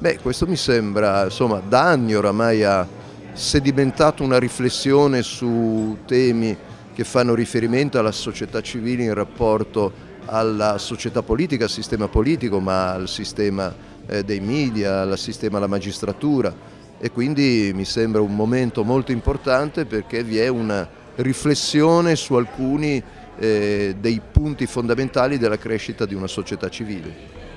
Beh, questo mi sembra, insomma, da anni oramai ha sedimentato una riflessione su temi che fanno riferimento alla società civile in rapporto alla società politica, al sistema politico, ma al sistema eh, dei media, al sistema della magistratura e quindi mi sembra un momento molto importante perché vi è una riflessione su alcuni eh, dei punti fondamentali della crescita di una società civile.